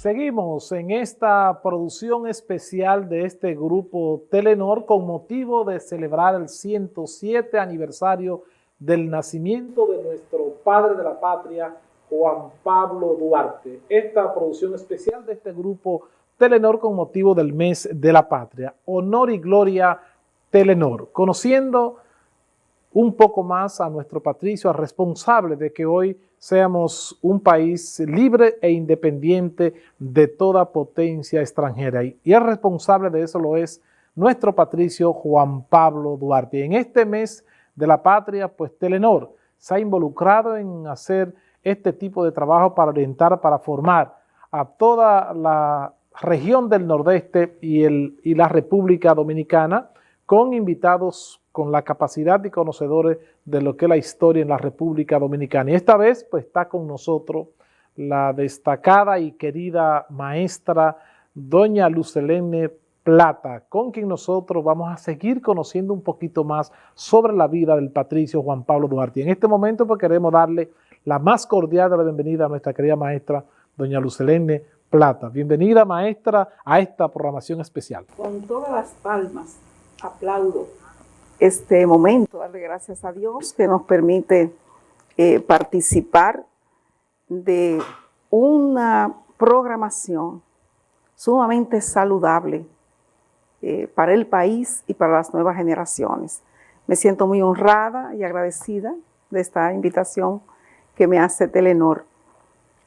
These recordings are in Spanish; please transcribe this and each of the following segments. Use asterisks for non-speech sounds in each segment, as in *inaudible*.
Seguimos en esta producción especial de este grupo Telenor con motivo de celebrar el 107 aniversario del nacimiento de nuestro padre de la patria, Juan Pablo Duarte. Esta producción especial de este grupo Telenor con motivo del mes de la patria. Honor y gloria Telenor. Conociendo un poco más a nuestro patricio, responsable de que hoy seamos un país libre e independiente de toda potencia extranjera. Y el responsable de eso lo es nuestro patricio Juan Pablo Duarte. en este mes de la patria, pues Telenor se ha involucrado en hacer este tipo de trabajo para orientar, para formar a toda la región del Nordeste y, el, y la República Dominicana con invitados con la capacidad y conocedores de lo que es la historia en la República Dominicana. Y esta vez pues está con nosotros la destacada y querida maestra doña Lucelene Plata, con quien nosotros vamos a seguir conociendo un poquito más sobre la vida del patricio Juan Pablo Duarte. Y en este momento pues queremos darle la más cordial de la bienvenida a nuestra querida maestra doña Lucelene Plata. Bienvenida maestra a esta programación especial. Con todas las palmas aplaudo este momento, darle gracias a Dios que nos permite eh, participar de una programación sumamente saludable eh, para el país y para las nuevas generaciones. Me siento muy honrada y agradecida de esta invitación que me hace Telenor.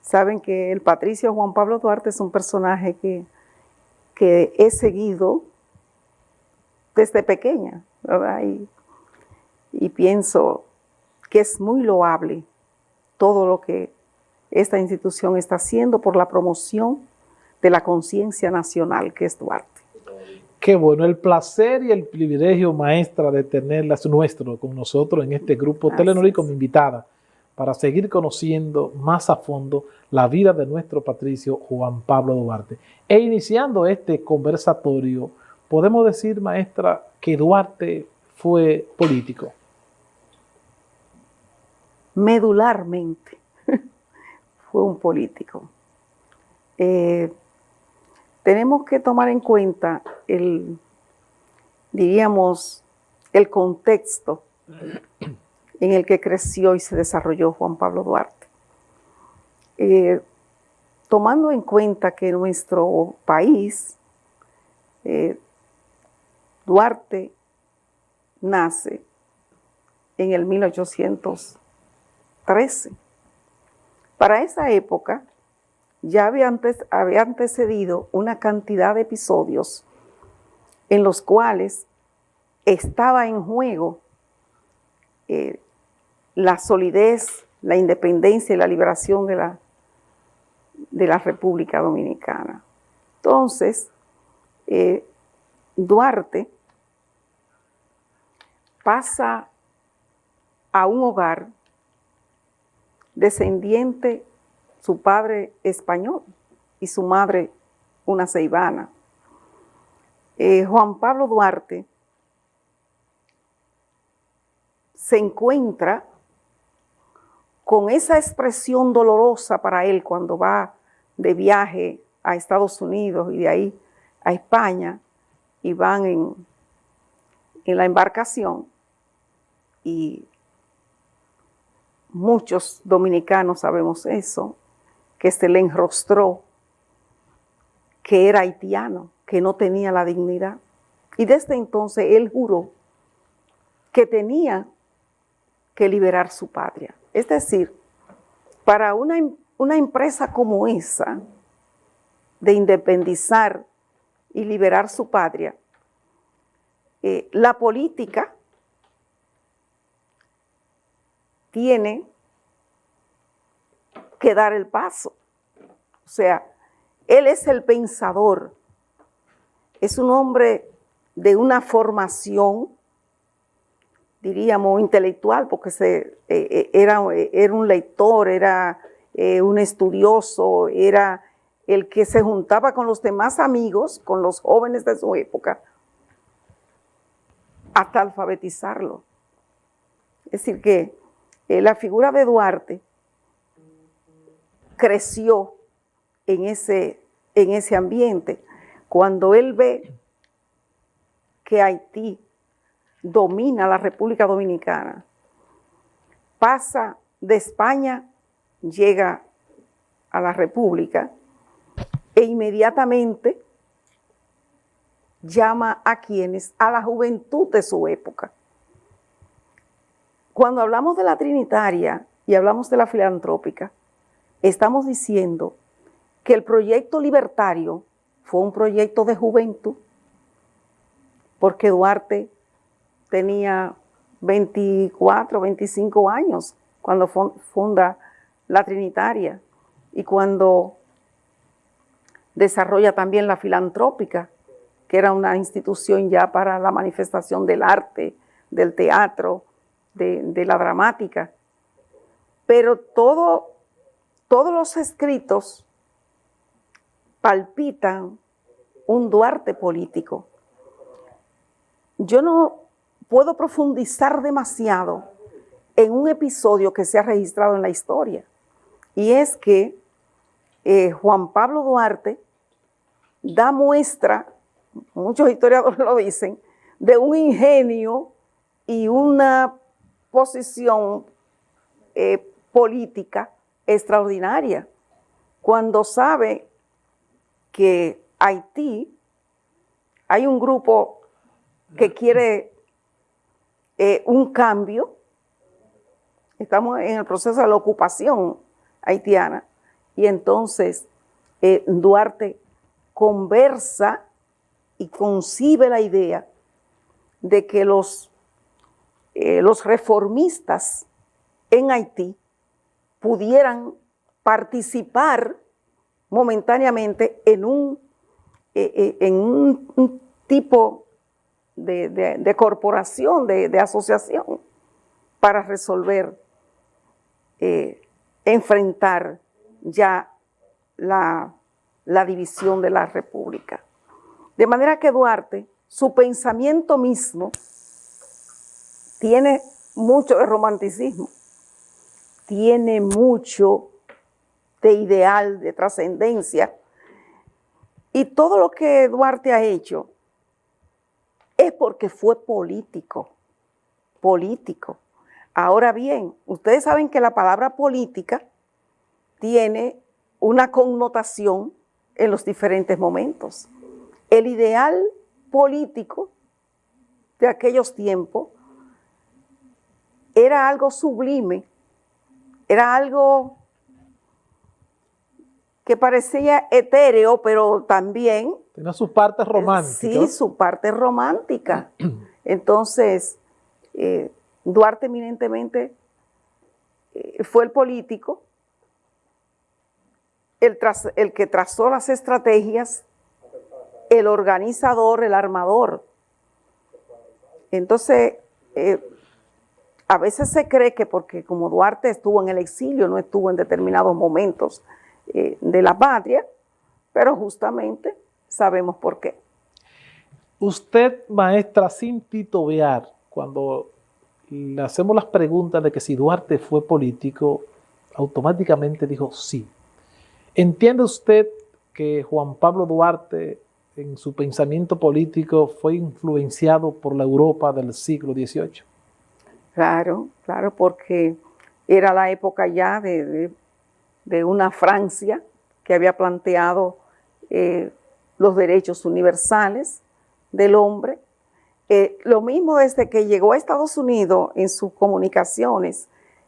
Saben que el patricio Juan Pablo Duarte es un personaje que, que he seguido desde pequeña, y, pienso que es muy loable todo lo que esta institución está haciendo por la promoción de la conciencia nacional que es Duarte. Qué bueno, el placer y el privilegio, maestra, de tenerla es nuestro con nosotros en este grupo Telenor y como invitada para seguir conociendo más a fondo la vida de nuestro patricio Juan Pablo Duarte. E iniciando este conversatorio, podemos decir, maestra, que Duarte fue político? Medularmente *laughs* fue un político. Eh, tenemos que tomar en cuenta el, diríamos, el contexto en el que creció y se desarrolló Juan Pablo Duarte. Eh, tomando en cuenta que nuestro país eh, Duarte nace en el 1813. Para esa época ya había, antes, antecedido una cantidad de episodios en los cuales estaba en juego eh, la solidez, la independencia y la liberación de la, de la República Dominicana. Entonces, eh, Duarte pasa a un hogar descendiente, su padre español y su madre una ceibana. Eh, Juan Pablo Duarte se encuentra con esa expresión dolorosa para él cuando va de viaje a Estados Unidos y de ahí a España y van en, en la embarcación y muchos dominicanos sabemos eso, que se le enrostró que era haitiano, que no tenía la dignidad. Y desde entonces él juró que tenía que liberar su patria. Es decir, para una, una empresa como esa, de independizar y liberar su patria, eh, la política tiene que dar el paso. O sea, él es el pensador, es un hombre de una formación, diríamos, intelectual, porque se, eh, eh, era, era, un lector, era un estudioso, era el que se juntaba con los demás amigos, con los jóvenes de su época, hasta alfabetizarlo. Es decir, que eh, la figura de Duarte creció en ese en ese ambiente. Cuando él ve que Haití domina la República Dominicana, pasa de España, llega a la República e inmediatamente llama a quienes, a la juventud de su época. Cuando hablamos de la trinitaria y hablamos de la filantrópica, estamos diciendo que el proyecto libertario fue un proyecto de juventud, porque Duarte tenía 24, 25 años cuando funda la Trinitaria y cuando desarrolla también la filantrópica, que era una institución ya para la manifestación del arte, del teatro, de, la dramática. Pero todo, todos los escritos palpitan un Duarte político. Yo no puedo profundizar demasiado en un episodio que se ha registrado en la historia, y es que eh, Juan Pablo Duarte da muestra, muchos historiadores lo dicen, de un ingenio y una posición eh, política extraordinaria, cuando sabe que Haití, hay un grupo que quiere eh, un cambio, estamos en el proceso de la ocupación haitiana, y entonces eh, Duarte conversa y concibe la idea de que los eh, los reformistas en Haití pudieran participar momentáneamente en un, eh, eh, en un, tipo de, corporación, de, asociación, para resolver, enfrentar ya la, la división de la República. De manera que Duarte, su pensamiento mismo, tiene mucho de romanticismo, tiene mucho de ideal, de trascendencia. Y todo lo que Duarte ha hecho es porque fue político, político. Ahora bien, ustedes saben que la palabra política tiene una connotación en los diferentes momentos. El ideal político de aquellos tiempos era algo sublime, era algo que parecía etéreo, pero también... Tiene sus partes románticas. Sí, su parte romántica. *clears throat* Entonces, eh, Duarte eminentemente eh, fue el político, el, el que trazó las estrategias, el organizador, el armador. Entonces, eh, a veces se cree que porque como Duarte estuvo en el exilio, no estuvo en determinados momentos eh, de la patria, pero justamente sabemos por qué. Usted, maestra, sin titubear, cuando le hacemos las preguntas de que si Duarte fue político, automáticamente dijo sí. ¿Entiende usted que Juan Pablo Duarte en su pensamiento político fue influenciado por la Europa del siglo XVIII? Claro, claro, porque era la época ya de, una Francia que había planteado eh, los derechos universales del hombre. Eh, lo mismo desde que llegó a Estados Unidos en sus comunicaciones,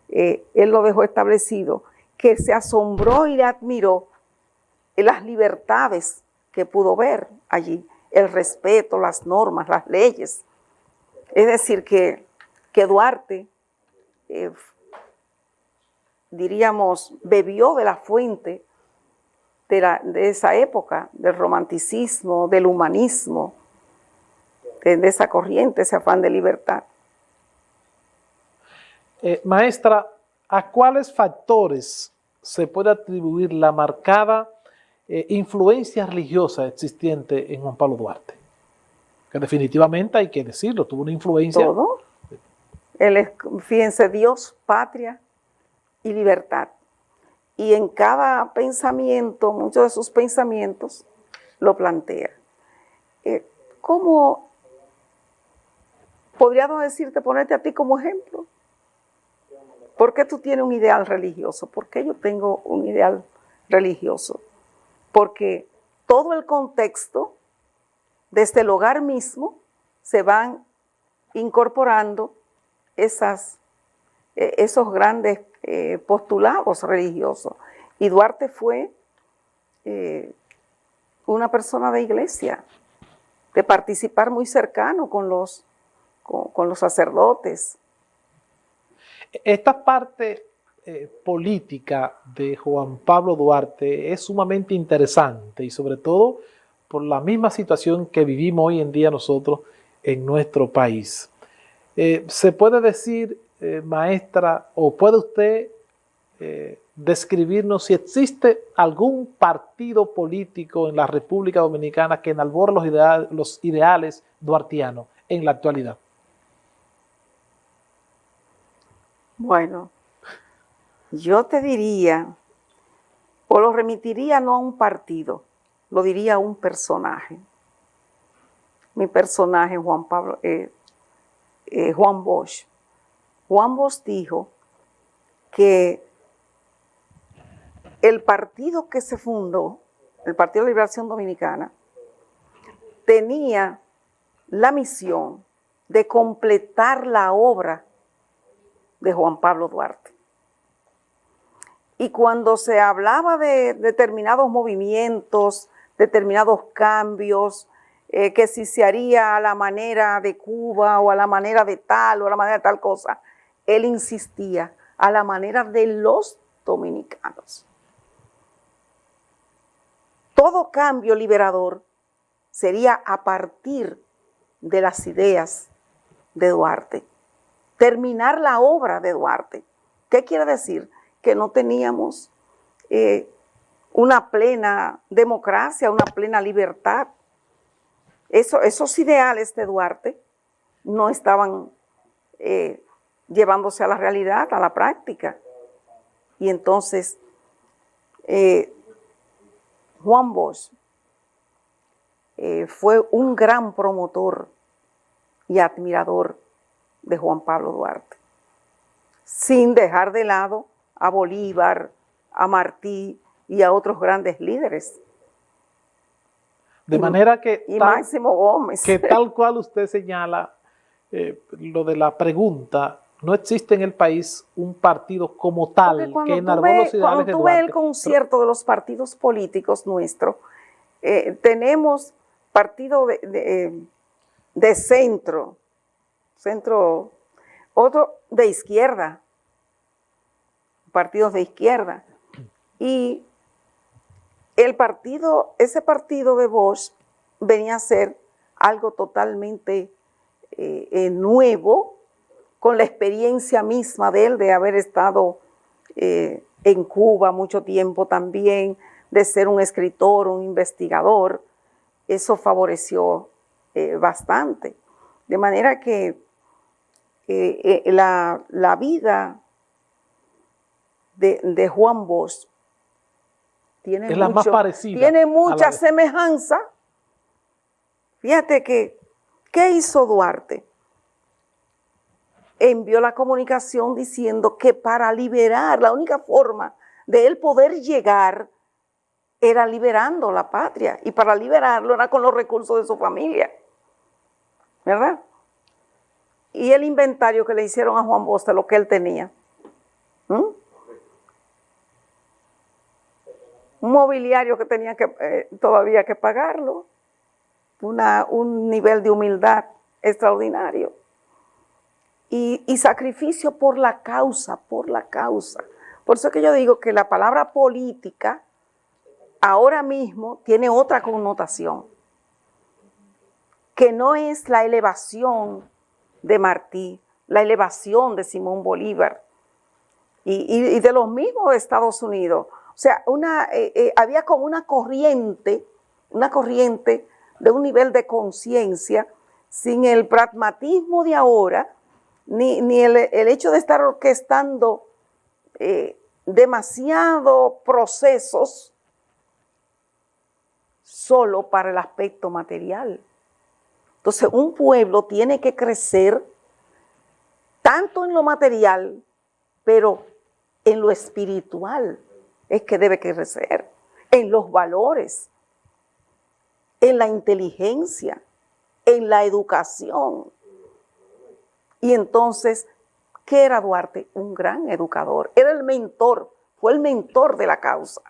eh, él lo dejó establecido, que se asombró y le admiró las libertades que pudo ver allí, el respeto, las normas, las leyes. Es decir, que que Duarte, eh, diríamos, bebió de la fuente de, esa época, del romanticismo, del humanismo, de, esa corriente, ese afán de libertad. Eh, maestra, ¿a cuáles factores se puede atribuir la marcada eh, influencia religiosa existente en Juan Pablo Duarte? Que definitivamente hay que decirlo, tuvo una influencia ¿Todo? Es, fíjense, Dios, patria y libertad. y en cada pensamiento, muchos de sus pensamientos, lo plantea. Eh, ¿Cómo podríamos decirte, ponerte a ti como ejemplo? ¿Por qué tú tienes un ideal religioso? ¿Por qué yo tengo un ideal religioso? Porque todo el contexto, desde el hogar mismo, se van incorporando esas, eh, esos grandes eh, postulados religiosos. Y Duarte fue eh, una persona de iglesia, de participar muy cercano con los, con, los sacerdotes. Esta parte política de Juan Pablo Duarte es sumamente interesante y sobre todo por la misma situación que vivimos hoy en día nosotros en nuestro país. Se puede decir eh, maestra, o puede usted eh, describirnos si existe algún partido político en la República Dominicana que enalbore los, ideales, duartianos en la actualidad? Bueno, yo te diría, o lo remitiría no a un partido, lo diría a un personaje. Mi personaje, Juan Pablo, eh, Juan Bosch, Juan Bosch dijo que el partido que se fundó, el Partido de Liberación Dominicana, tenía la misión de completar la obra de Juan Pablo Duarte. Y cuando se hablaba de determinados movimientos, determinados cambios, eh, que si se haría a la manera de Cuba o a la manera de tal o a la manera de tal cosa, él insistía a la manera de los dominicanos. Todo cambio liberador sería a partir de las ideas de Duarte. Terminar la obra de Duarte. ¿Qué quiere decir? Que no teníamos eh, una plena democracia, una plena libertad. Esos ideales de Duarte no estaban eh, llevándose a la realidad, a la práctica. Y entonces, eh, Juan Bosch eh, fue un gran promotor y admirador de Juan Pablo Duarte, sin dejar de lado a Bolívar, a Martí y a otros grandes líderes. De manera que... Y Máximo Gómez. Que *laughs* tal cual usted señala, eh, lo de la pregunta, no existe en el país un partido como tal que enarbó los Cuando tú ves el concierto de los partidos políticos nuestros, eh, tenemos partido de, de, centro, centro, otro de izquierda, partidos de izquierda, y el partido, ese partido de Bosch venía a ser algo totalmente eh, eh, nuevo, con la experiencia misma de él, de haber estado eh, en Cuba mucho tiempo también, de ser un escritor, un investigador, eso favoreció bastante. De manera que la, vida de, Juan Bosch tiene, tiene mucha semejanza. Fíjate que, ¿qué hizo Duarte? envió la comunicación diciendo que para liberar, la única forma de él poder llegar era liberando la patria. Y para liberarlo era con los recursos de su familia. ¿Verdad? Y el inventario que le hicieron a Juan Bosch lo que él tenía. Un mobiliario que tenía que eh, todavía que pagarlo. Un nivel de humildad extraordinario y, sacrificio por la causa, por la causa. Por eso que yo digo que la palabra política ahora mismo tiene otra connotación, que no es la elevación de Martí, la elevación de Simón Bolívar y, de los mismos Estados Unidos. O sea, una, eh, eh, había como una corriente, una corriente de un nivel de conciencia sin el pragmatismo de ahora, ni, el, hecho de estar orquestando eh, demasiado procesos solo para el aspecto material. Entonces, un pueblo tiene que crecer tanto en lo material, pero en lo espiritual es que debe crecer, en los valores, en la inteligencia, en la educación. Y entonces, ¿qué era Duarte? Un gran educador, era el mentor, fue el mentor de la causa.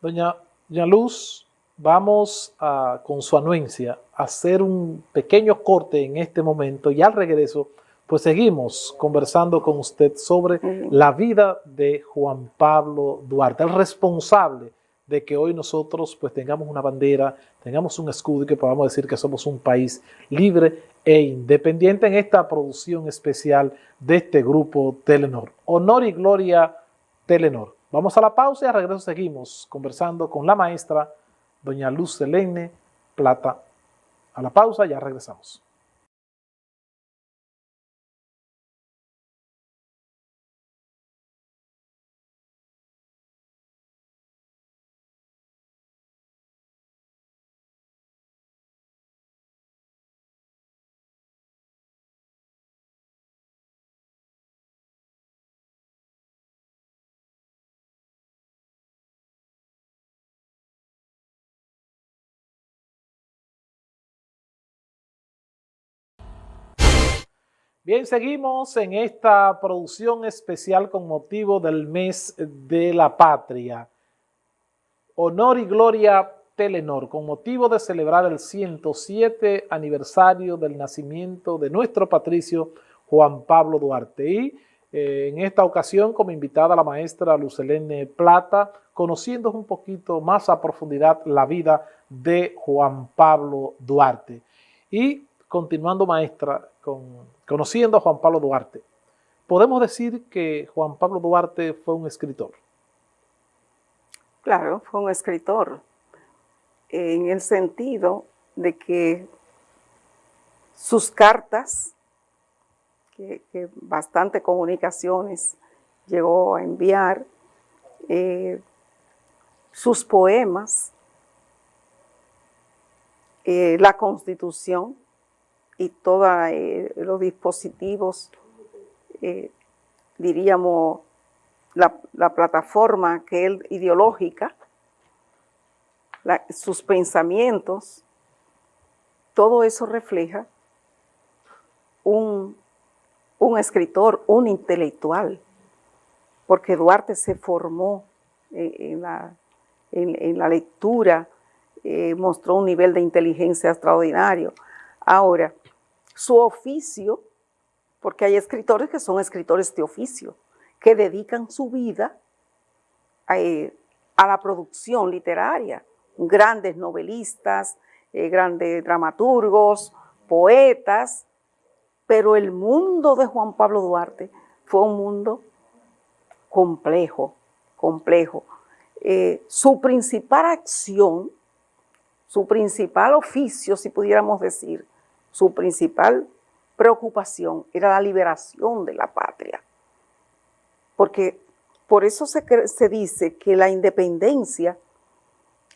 Doña, Luz, vamos a, con su anuencia a hacer un pequeño corte en este momento y al regreso pues seguimos conversando con usted sobre la vida de Juan Pablo Duarte, el responsable de que hoy nosotros pues tengamos una bandera, tengamos un escudo y que podamos decir que somos un país libre e independiente en esta producción especial de este grupo Telenor. Honor y gloria Telenor. Vamos a la pausa y al regreso seguimos conversando con la maestra doña Luz Selene Plata. A la pausa, ya regresamos. Bien, seguimos en esta producción especial con motivo del mes de la patria. Honor y Gloria Telenor, con motivo de celebrar el 107 aniversario del nacimiento de nuestro patricio Juan Pablo Duarte. Y eh, en esta ocasión, como invitada la maestra Lucelene Plata, conociendo un poquito más a profundidad la vida de Juan Pablo Duarte. Y continuando, maestra, con conociendo a Juan Pablo Duarte, podemos decir que Juan Pablo Duarte fue un escritor. Claro, fue un escritor, en el sentido de que sus cartas, que, bastante comunicaciones llegó a enviar, eh, sus poemas, eh, la constitución, y todos eh, los dispositivos, eh, diríamos, la, plataforma que él ideológica, sus pensamientos, todo eso refleja un, escritor, un intelectual, porque Duarte se formó en, la, en, la, lectura, eh, mostró un nivel de inteligencia extraordinario. Ahora, su oficio, porque hay escritores que son escritores de oficio, que dedican su vida eh, a, la producción literaria, grandes novelistas, eh, grandes dramaturgos, poetas, pero el mundo de Juan Pablo Duarte fue un mundo complejo, complejo. Eh, su principal acción, su principal oficio, si pudiéramos decir, su principal preocupación era la liberación de la patria. Porque por eso se, se dice que la independencia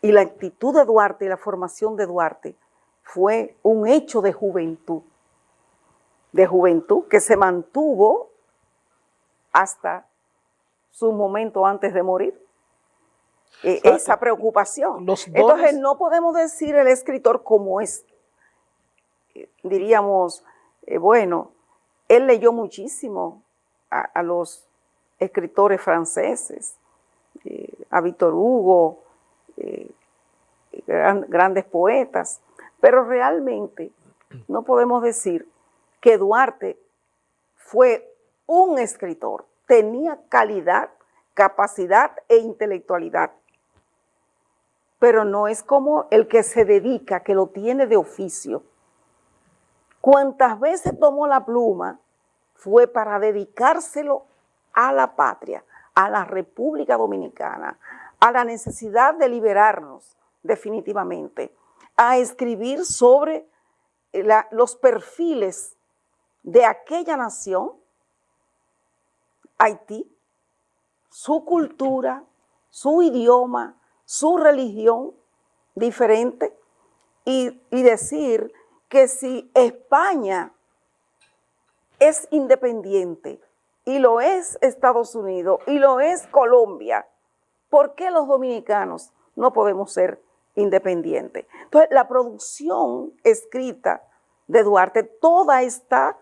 y la actitud de Duarte y la formación de Duarte fue un hecho de juventud, de juventud que se mantuvo hasta su momento antes de morir. E, esa preocupación. Entonces no podemos decir el escritor como es diríamos, eh, bueno, él leyó muchísimo a, los escritores franceses, eh, a Víctor Hugo, eh, grandes poetas, pero realmente no podemos decir que Duarte fue un escritor, tenía calidad, capacidad e intelectualidad, pero no es como el que se dedica, que lo tiene de oficio, cuantas veces tomó la pluma fue para dedicárselo a la patria, a la República Dominicana, a la necesidad de liberarnos definitivamente, a escribir sobre los perfiles de aquella nación Haití, su cultura, su idioma, su religión diferente y decir que si España es independiente y lo es Estados Unidos y lo es Colombia, ¿por qué los dominicanos no podemos ser independientes? Entonces, la producción escrita de Duarte, toda está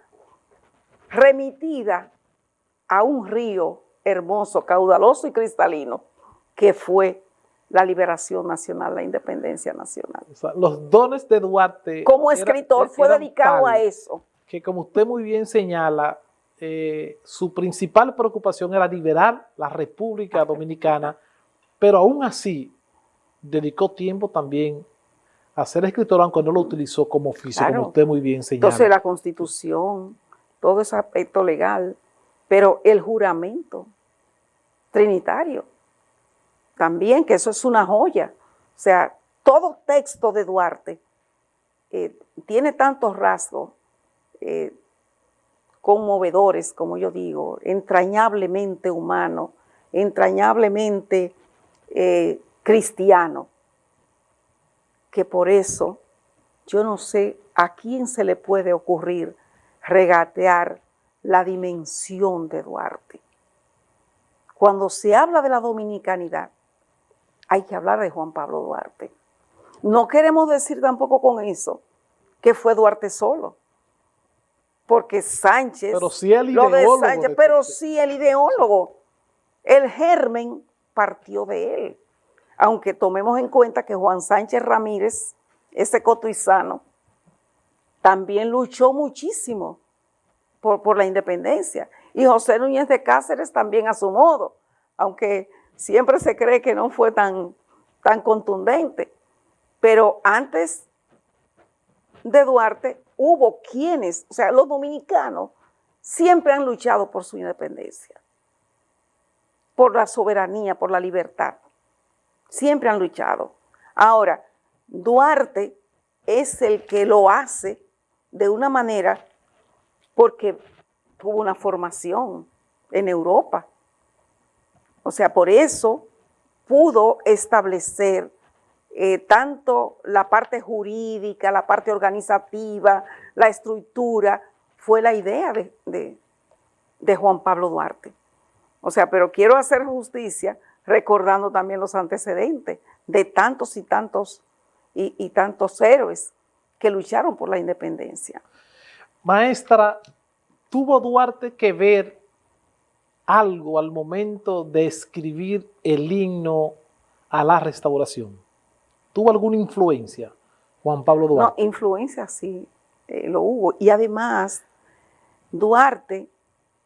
remitida a un río hermoso, caudaloso y cristalino, que fue la liberación nacional, la independencia nacional. los dones de Duarte... Como escritor fue dedicado a eso. Que como usted muy bien señala, eh, su principal preocupación era liberar la República Dominicana, pero aún así dedicó tiempo también a ser escritor, aunque no lo utilizó como oficio, como usted muy bien señala. Entonces la Constitución, todo ese aspecto legal, pero el juramento trinitario, también, que eso es una joya. O sea, todo texto de Duarte eh, tiene tantos rasgos eh, conmovedores, como yo digo, entrañablemente humano, entrañablemente eh, cristiano, que por eso yo no sé a quién se le puede ocurrir regatear la dimensión de Duarte. Cuando se habla de la dominicanidad, hay que hablar de Juan Pablo Duarte. No queremos decir tampoco con eso que fue Duarte solo, porque Sánchez, pero sí el ideólogo, pero sí el ideólogo, el germen partió de él. Aunque tomemos en cuenta que Juan Sánchez Ramírez, ese cotuizano, también luchó muchísimo por, por la independencia. Y José Núñez de Cáceres también a su modo, aunque siempre se cree que no fue tan, tan contundente. Pero antes de Duarte hubo quienes, o sea, los dominicanos siempre han luchado por su independencia, por la soberanía, por la libertad. Siempre han luchado. Ahora, Duarte es el que lo hace de una manera porque tuvo una formación en Europa. O sea, por eso pudo establecer eh, tanto la parte jurídica, la parte organizativa, la estructura, fue la idea de, Juan Pablo Duarte. O sea, pero quiero hacer justicia recordando también los antecedentes de tantos y tantos y tantos héroes que lucharon por la independencia. Maestra, ¿tuvo Duarte que ver algo al momento de escribir el himno a la restauración? ¿Tuvo alguna influencia Juan Pablo Duarte? No, influencia sí, eh, lo hubo. Y además, Duarte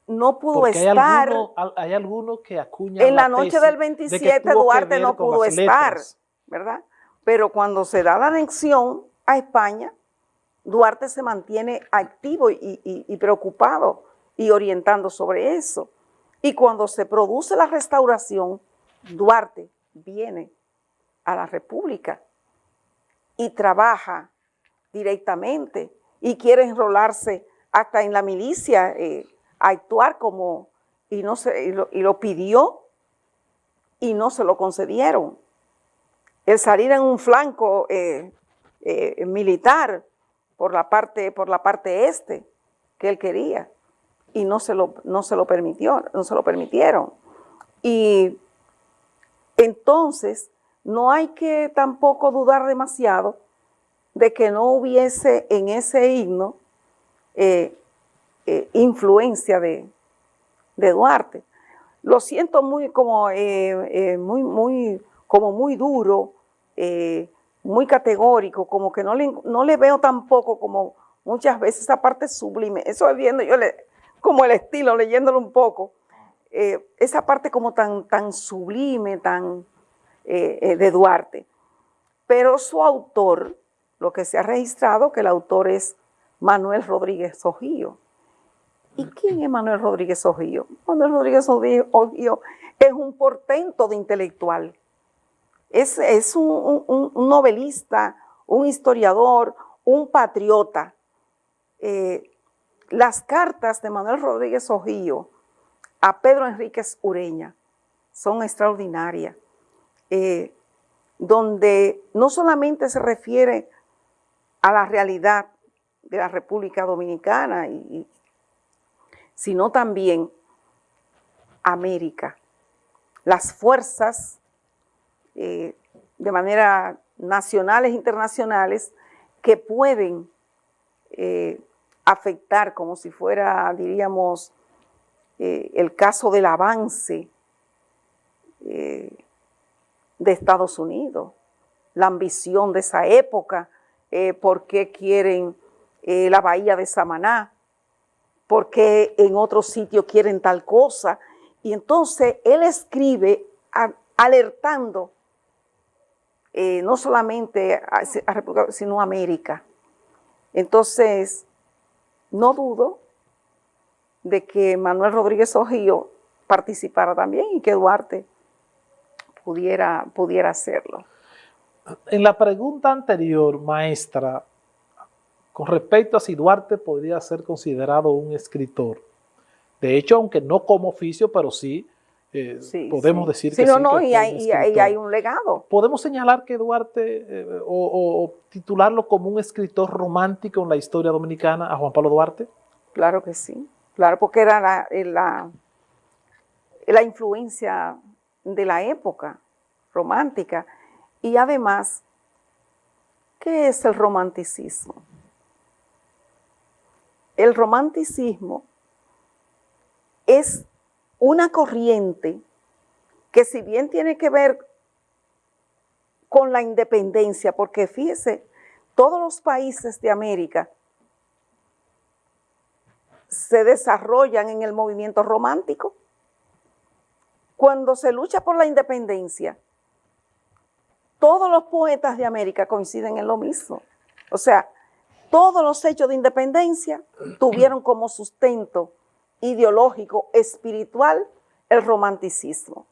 no pudo estar... Hay algunos que acuñan En la, noche del 27 Duarte no pudo estar, ¿verdad? Pero cuando se da la anexión a España, Duarte se mantiene activo y preocupado y orientando sobre eso. Y cuando se produce la restauración, Duarte viene a la República y trabaja directamente y quiere enrolarse hasta en la milicia, eh, actuar como, y, no se, y lo, pidió y no se lo concedieron. El salir en un flanco eh, eh, militar por la, parte, por la parte este que él quería y no se lo, no se lo permitió, no se lo permitieron. Y entonces no hay que tampoco dudar demasiado de que no hubiese en ese himno eh, eh, influencia de, Duarte. Lo siento muy como, eh, muy, muy, como muy duro, muy categórico, como que no le, no le veo tampoco como muchas veces esa parte sublime. Eso es viendo yo le, como el estilo, leyéndolo un poco, esa parte como tan, tan sublime, tan eh, eh, de Duarte. Pero su autor, lo que se ha registrado, que el autor es Manuel Rodríguez Ojío. ¿Y quién es Manuel Rodríguez Ojío? Manuel Rodríguez Ojío es un portento de intelectual. Es, es un, novelista, un historiador, un patriota. Eh, las cartas de Manuel Rodríguez Ojío a Pedro Enríquez Ureña. Son extraordinarias. Eh, donde no solamente se refiere a la realidad de la República Dominicana, sino también América. Las fuerzas eh, de manera nacionales e internacionales que pueden eh, afectar como si fuera, diríamos, eh, el caso del avance de Estados Unidos, la ambición de esa época, por qué quieren la bahía de Samaná, por qué en otro sitio quieren tal cosa, y entonces él escribe alertando eh, no solamente a, República, sino a América. Entonces, no dudo de que Manuel Rodríguez Ojío participara también y que Duarte pudiera, pudiera hacerlo. En la pregunta anterior, maestra, con respecto a si Duarte podría ser considerado un escritor, de hecho, aunque no como oficio, pero sí, eh, podemos decir que no, no, y, hay, hay, un legado. Podemos señalar que Duarte, eh, o, titularlo como un escritor romántico en la historia dominicana, a Juan Pablo Duarte. Claro que sí, claro, porque era la, eh, la, la influencia de la época romántica. Y además, ¿qué es el romanticismo? El romanticismo es una corriente que si bien tiene que ver con la independencia, porque fíjese, todos los países de América se desarrollan en el movimiento romántico. Cuando se lucha por la independencia, todos los poetas de América coinciden en lo mismo. O sea, todos los hechos de independencia tuvieron como sustento ideológico, espiritual, el romanticismo.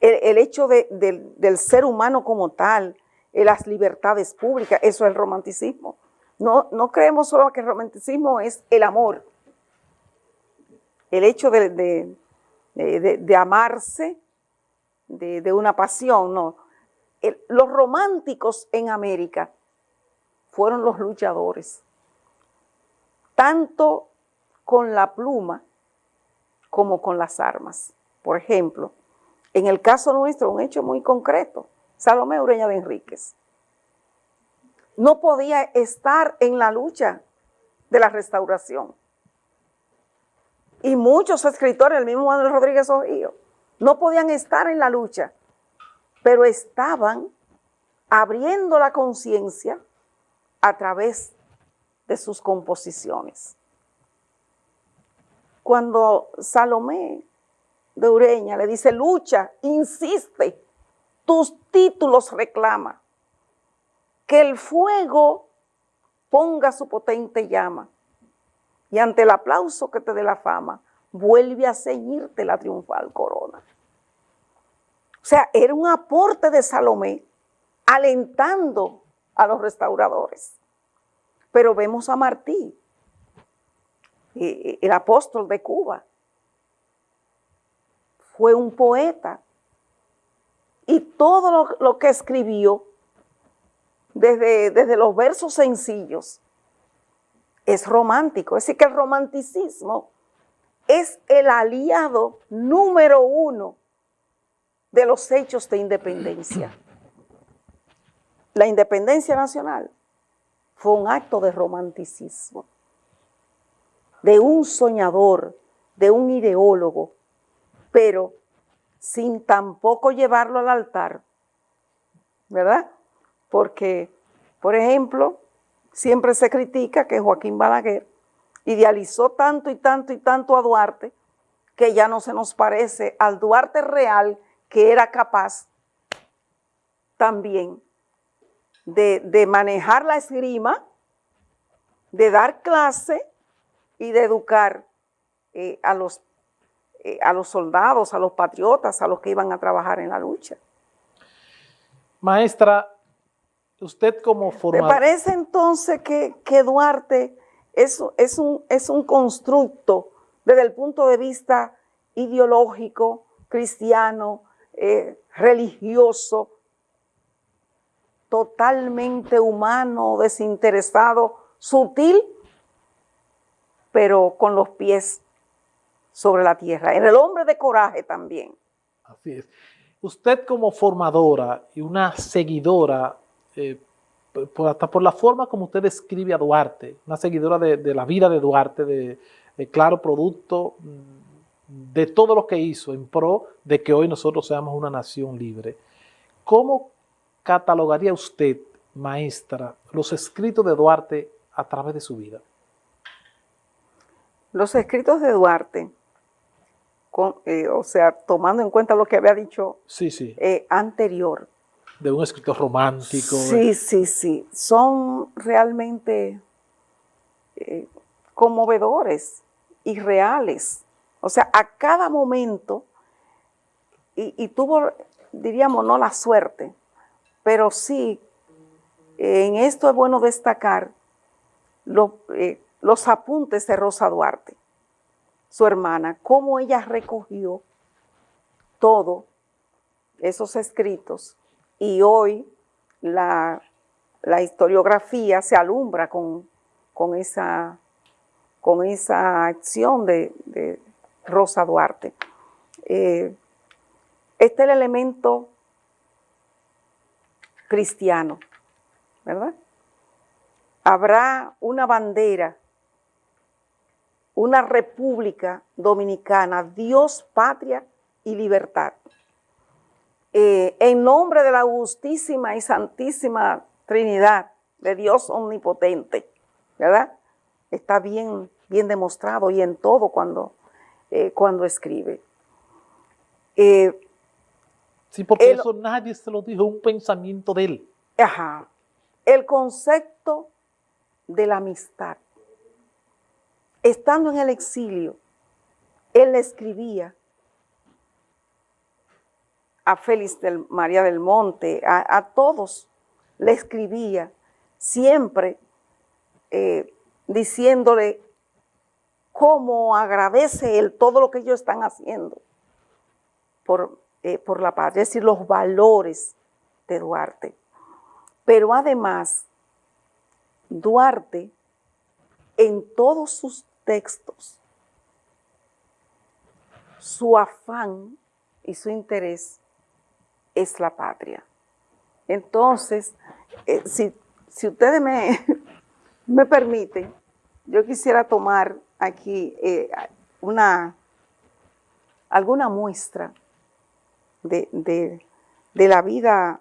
El, hecho del ser humano como tal, las libertades públicas, eso es el romanticismo. No, no creemos solo que el romanticismo es el amor. El hecho de, amarse, de, una pasión, no. los románticos en América fueron los luchadores. Tanto con la pluma como con las armas. Por ejemplo, en el caso nuestro, un hecho muy concreto, Salomé Ureña de Enríquez no podía estar en la lucha de la restauración. Y muchos escritores, el mismo Manuel Rodríguez Ojío, no podían estar en la lucha, pero estaban abriendo la conciencia a través de sus composiciones cuando Salomé de Ureña le dice, lucha, insiste, tus títulos reclama, que el fuego ponga su potente llama, y ante el aplauso que te dé la fama, vuelve a ceñirte la triunfal corona. O sea, era un aporte de Salomé alentando a los restauradores. Pero vemos a Martí, el apóstol de Cuba. Fue un poeta. Y todo lo, que escribió, desde, desde los versos sencillos, es romántico. Es decir, que el romanticismo es el aliado número uno de los hechos de independencia. La independencia nacional fue un acto de romanticismo de un soñador, de un ideólogo, pero sin tampoco llevarlo al altar, ¿verdad? Porque, por ejemplo, siempre se critica que Joaquín Balaguer idealizó tanto y tanto y tanto a Duarte que ya no se nos parece al Duarte real que era capaz también de, de manejar la esgrima, de dar clase y de educar eh, a, los, eh, a los soldados, a los patriotas, a los que iban a trabajar en la lucha. Maestra, usted como formador... ¿Me parece entonces que, que Duarte es, es, un, es un constructo desde el punto de vista ideológico, cristiano, eh, religioso, totalmente humano, desinteresado, sutil, pero con los pies sobre la tierra. En el hombre de coraje también. Así es. Usted como formadora y una seguidora, eh, hasta por la forma como usted describe a Duarte, una seguidora de, la vida de Duarte, de, claro producto mm, de todo lo que hizo en pro de que hoy nosotros seamos una nación libre. ¿Cómo catalogaría usted, maestra, los escritos de Duarte a través de su vida? Los escritos de Duarte, eh, o sea, tomando en cuenta lo que había dicho sí, sí. Eh, anterior. De un escritor romántico. Sí, sí, sí. Son realmente eh, conmovedores y reales. O sea, a cada momento, y tuvo, diríamos, no la suerte, pero sí, en esto es bueno destacar eh, los apuntes de Rosa Duarte, su hermana, cómo ella recogió todo esos escritos y hoy la, historiografía se alumbra con, esa, acción de, Rosa Duarte. Eh, este es el elemento cristiano, ¿verdad? Habrá una bandera, una república dominicana, Dios, patria y libertad. Eh, en nombre de la justísima y santísima Trinidad, de Dios omnipotente, ¿verdad? Está bien, bien demostrado y en todo cuando, eh, cuando escribe. Eh, Sí, porque eso nadie se lo dijo, un pensamiento de él. Ajá. El concepto de la amistad. Estando en el exilio, él le escribía a Félix del, María del Monte, a, todos le escribía, siempre eh, diciéndole cómo agradece él todo lo que ellos están haciendo por eh, por la patria, es decir, los valores de Duarte. Pero además, Duarte, en todos sus textos, su afán y su interés es la patria. Entonces, eh, si, ustedes me, *laughs* me, permiten, yo quisiera tomar aquí eh, una, alguna muestra de, la vida,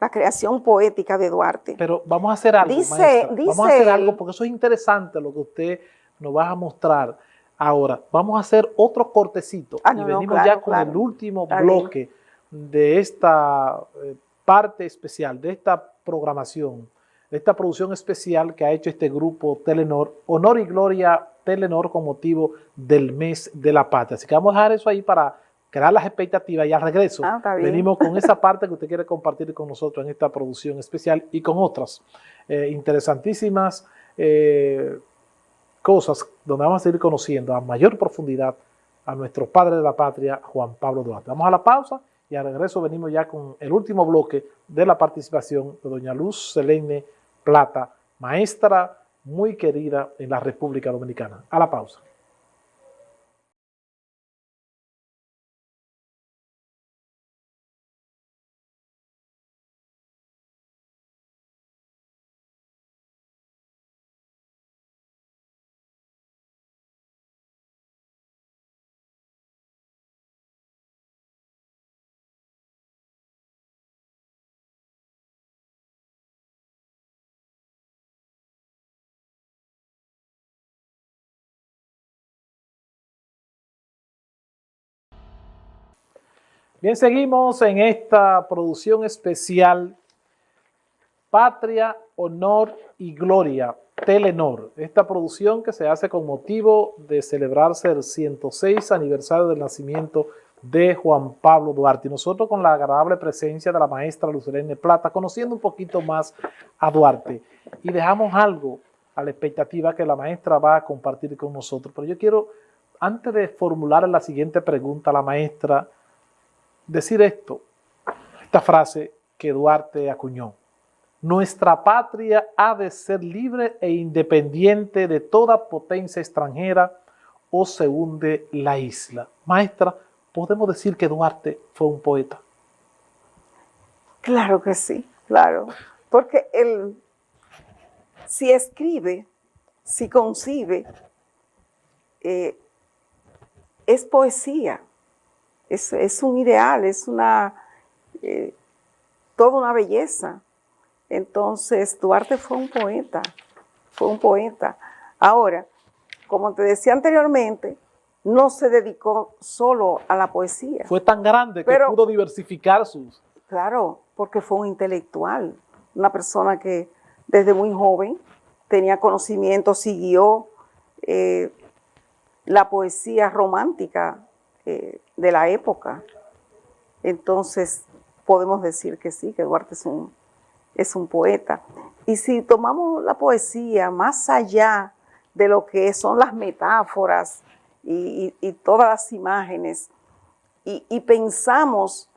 la creación poética de Duarte. Pero vamos a hacer algo, dice, vamos a hacer algo porque eso es interesante lo que usted nos va a mostrar ahora. Vamos a hacer otro cortecito ah, y venimos ya con el último bloque de esta eh, parte especial, de esta programación, de esta producción especial que ha hecho este grupo Telenor, Honor y Gloria Telenor con motivo del mes de la patria. Así que vamos a dejar eso ahí para crear las expectativas y al regreso ah, venimos con esa parte que usted quiere compartir con nosotros en esta producción especial y con otras eh, interesantísimas eh, cosas donde vamos a seguir conociendo a mayor profundidad a nuestro padre de la patria, Juan Pablo Duarte. Vamos a la pausa y al regreso venimos ya con el último bloque de la participación de doña Luz Selene Plata, maestra muy querida en la República Dominicana. A la pausa. Bien, seguimos en esta producción especial Patria, Honor y Gloria, Telenor. Esta producción que se hace con motivo de celebrarse el 106 aniversario del nacimiento de Juan Pablo Duarte. Y nosotros con la agradable presencia de la maestra Lucerene Plata, conociendo un poquito más a Duarte. Y dejamos algo a la expectativa que la maestra va a compartir con nosotros. Pero yo quiero antes de formular la siguiente pregunta a la maestra, decir esto, esta frase que Duarte acuñó. Nuestra patria ha de ser libre e independiente de toda potencia extranjera o se hunde la isla. Maestra, ¿podemos decir que Duarte fue un poeta? Claro que sí, claro. Porque él, si escribe, si concibe, eh, es poesía, es, un ideal, es una, eh, toda una belleza. Entonces, Duarte fue un poeta, fue un poeta. Ahora, como te decía anteriormente, no se dedicó solo a la poesía. Fue tan grande que pudo diversificar sus... Claro, porque fue un intelectual, una persona que desde muy joven tenía conocimiento, siguió eh, la poesía romántica eh, de la época. Entonces, podemos decir que sí, que Duarte es un, es un poeta. Y si tomamos la poesía más allá de lo que son las metáforas y, todas las imágenes, y, pensamos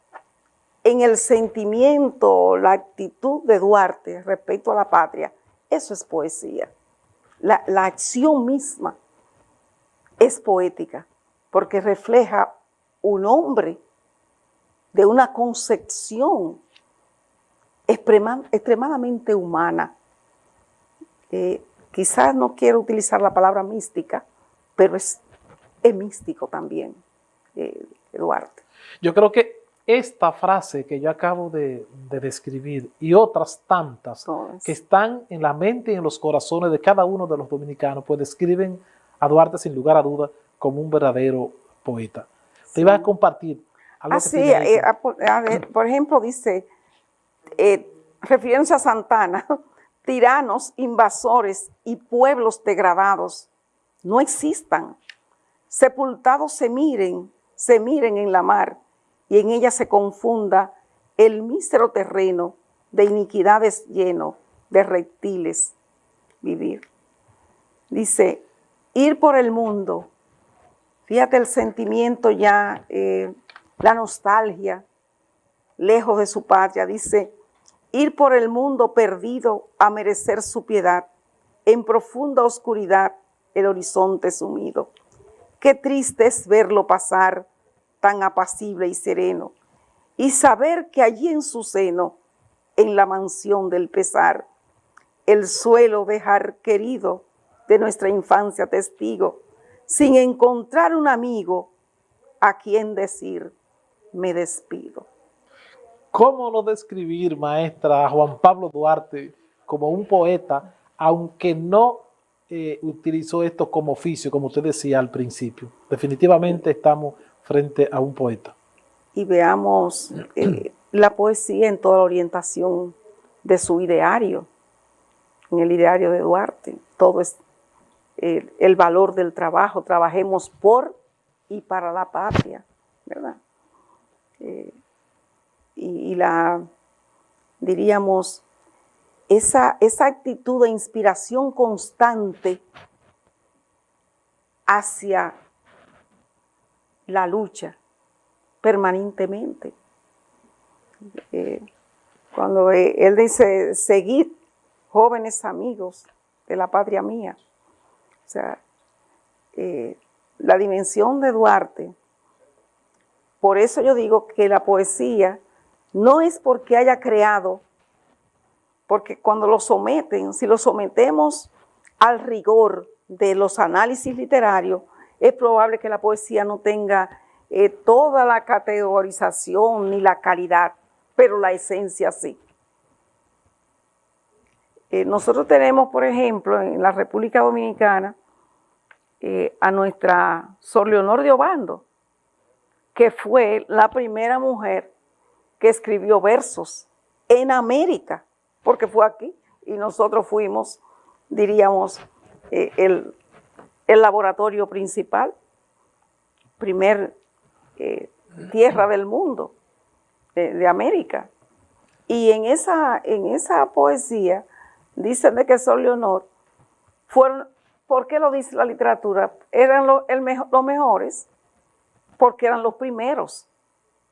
en el sentimiento, la actitud de Duarte respecto a la patria, eso es poesía. La, la acción misma es poética, porque refleja un hombre de una concepción extremadamente humana. Eh, quizás no quiero utilizar la palabra mística, pero es, místico también, eh, Eduardo. Yo creo que esta frase que yo acabo de, describir y otras tantas que están en la mente y en los corazones de cada uno de los dominicanos, pues describen a Duarte sin lugar a duda como un verdadero poeta. Te iba a compartir algo Así, eh, por ejemplo, dice, eh, refiriéndose a Santana, *laughs* tiranos, invasores y pueblos degradados no existan. Sepultados se miren, se miren en la mar y en ella se confunda el mísero terreno de iniquidades lleno de reptiles vivir. Dice, ir por el mundo, fíjate el sentimiento ya, eh, la nostalgia, lejos de su patria, dice, ir por el mundo perdido a merecer su piedad, en profunda oscuridad el horizonte sumido. Qué triste es verlo pasar tan apacible y sereno, y saber que allí en su seno, en la mansión del pesar, el suelo dejar querido de nuestra infancia testigo, sin encontrar un amigo a quien decir, me despido. ¿Cómo no describir, maestra, a Juan Pablo Duarte como un poeta, aunque no eh, utilizó esto como oficio, como usted decía al principio? Definitivamente estamos frente a un poeta. Y veamos eh, la poesía en toda la orientación de su ideario, en el ideario de Duarte. Todo es eh, el valor del trabajo, trabajemos por y para la patria, ¿verdad? y, la, diríamos, esa, esa actitud de inspiración constante hacia la lucha permanentemente. Eh, cuando eh, él dice, seguid jóvenes amigos de la patria mía. O sea, eh, la dimensión de Duarte, por eso yo digo que la poesía no es porque haya creado, porque cuando lo someten, si lo sometemos al rigor de los análisis literarios, es probable que la poesía no tenga eh, toda la categorización ni la calidad, pero la esencia sí. Eh, nosotros tenemos, por ejemplo, en la República Dominicana, eh, a nuestra Sor Leonor de Obando, que fue la primera mujer que escribió versos en América, porque fue aquí y nosotros fuimos, diríamos, eh, el, laboratorio principal, primer eh, tierra del mundo, de América. Y en esa, en esa poesía dicen de que Sol Leonor fueron ¿Por qué lo dice la literatura? Eran los mejores porque eran los primeros.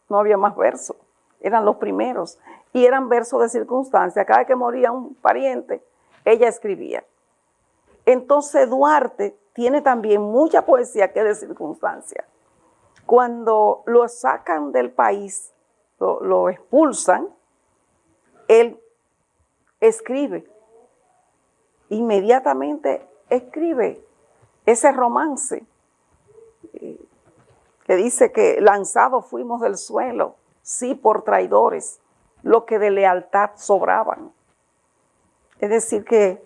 No había más versos. Eran los primeros. Y eran versos de circunstancia. Cada vez que moría un pariente, ella escribía. Entonces Duarte tiene también mucha poesía que es de circunstancia. Cuando lo sacan del país, lo, lo expulsan, él escribe. Inmediatamente escribe ese romance eh, que dice que lanzados fuimos del suelo, sí por traidores, lo que de lealtad sobraban. Es decir, que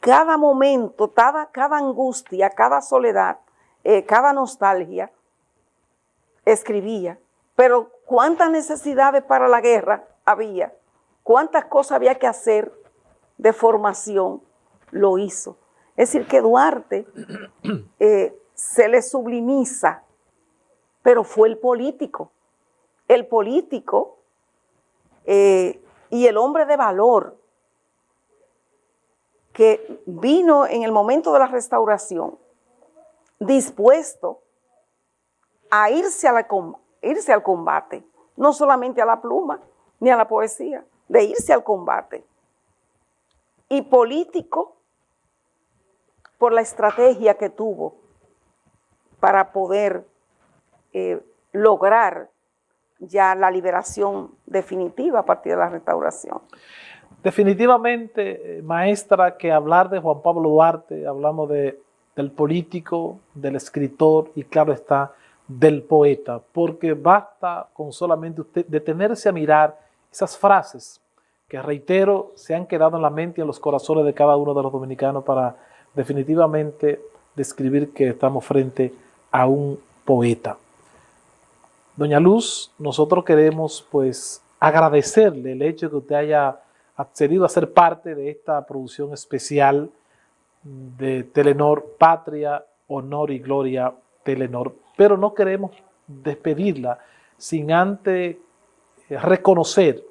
cada momento, cada, cada angustia, cada soledad, eh, cada nostalgia, escribía. Pero cuántas necesidades para la guerra había, cuántas cosas había que hacer de formación, lo hizo. Es decir, que Duarte *clears throat* eh, se le sublimiza, pero fue el político. El político eh, y el hombre de valor que vino en el momento de la restauración dispuesto a irse, a la, irse al combate, no solamente a la pluma ni a la poesía, de irse al combate. Y político por la estrategia que tuvo para poder eh, lograr ya la liberación definitiva a partir de la restauración. Definitivamente, eh, maestra, que hablar de Juan Pablo Duarte, hablamos de, del político, del escritor y claro está, del poeta, porque basta con solamente usted detenerse a mirar esas frases que, reitero, se han quedado en la mente y en los corazones de cada uno de los dominicanos para definitivamente describir que estamos frente a un poeta. Doña Luz, nosotros queremos pues agradecerle el hecho de que usted haya accedido a ser parte de esta producción especial de Telenor Patria, Honor y Gloria Telenor, pero no queremos despedirla sin antes reconocer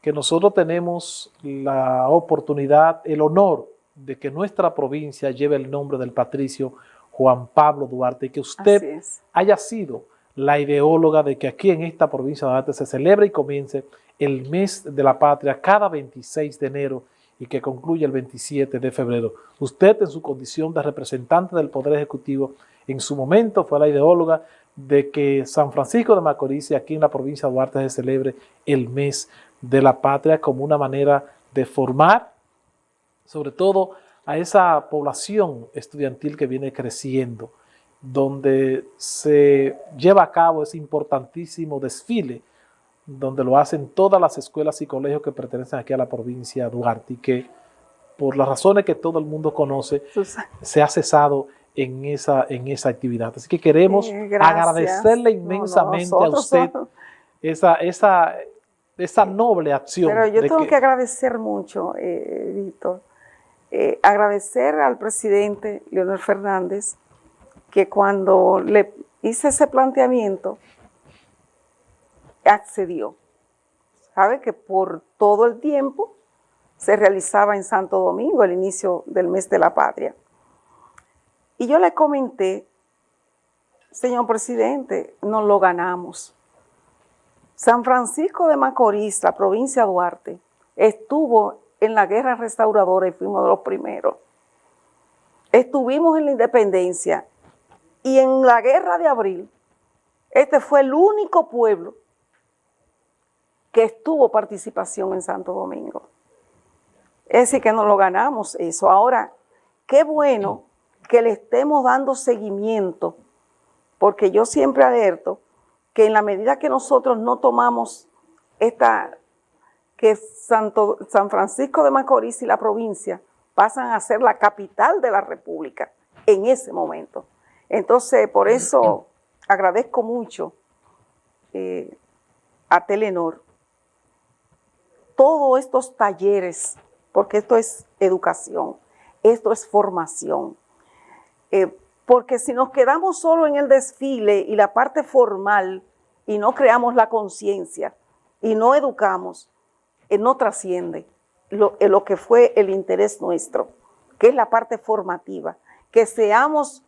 que nosotros tenemos la oportunidad, el honor de que nuestra provincia lleve el nombre del patricio Juan Pablo Duarte y que usted haya sido la ideóloga de que aquí en esta provincia de Duarte se celebre y comience el mes de la patria cada 26 de enero y que concluya el 27 de febrero. Usted en su condición de representante del Poder Ejecutivo en su momento fue la ideóloga de que San Francisco de Macorís y aquí en la provincia de Duarte se celebre el mes de la patria como una manera de formar sobre todo a esa población estudiantil que viene creciendo, donde se lleva a cabo ese importantísimo desfile, donde lo hacen todas las escuelas y colegios que pertenecen aquí a la provincia de Duarte y que por las razones que todo el mundo conoce, se ha cesado en esa, en esa actividad. Así que queremos agradecerle inmensamente a usted esa, esa, esa noble acción. Pero yo tengo que, agradecer mucho, eh, Víctor, eh, agradecer al presidente Leonel Fernández que cuando le hice ese planteamiento, accedió. Sabe que por todo el tiempo se realizaba en Santo Domingo el inicio del mes de la patria. Y yo le comenté, señor presidente, nos lo ganamos. San Francisco de Macorís, la provincia de Duarte, estuvo en la guerra restauradora y fuimos de los primeros. Estuvimos en la independencia y en la guerra de abril, este fue el único pueblo que estuvo participación en Santo Domingo. Es decir, que nos lo ganamos eso. Ahora, qué bueno que le estemos dando seguimiento, porque yo siempre alerto que en la medida que nosotros no tomamos esta que Santo, San Francisco de Macorís y la provincia pasan a ser la capital de la República en ese momento. Entonces, por eso agradezco mucho eh, a Telenor todos estos talleres, porque esto es educación, esto es formación. Eh, porque si nos quedamos solo en el desfile y la parte formal y no creamos la conciencia y no educamos, no trasciende lo, eh, lo que fue el interés nuestro, que es la parte formativa. que seamos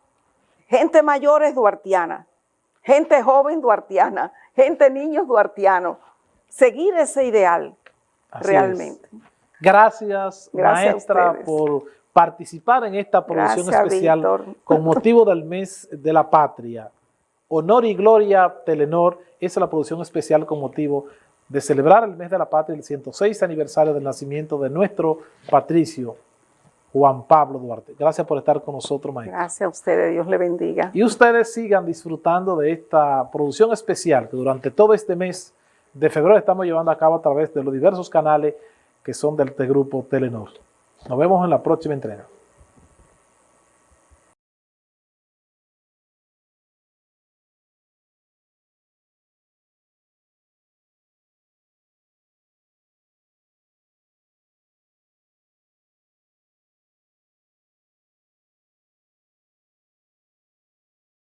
gente mayores duartiana, gente joven duartiana, gente niños duartianos, seguir ese ideal realmente. Gracias, maestra, por participar en esta producción especial con motivo del mes de la patria. Honor y Gloria Telenor es la producción especial con motivo de celebrar el mes de la patria, el 106 aniversario del nacimiento de nuestro patricio Juan Pablo Duarte. Gracias por estar con nosotros, maestro. Gracias a ustedes, Dios le bendiga. Y ustedes sigan disfrutando de esta producción especial que durante todo este mes de febrero estamos llevando a cabo a través de los diversos canales que son del grupo Telenor. Nos vemos en la próxima entrega.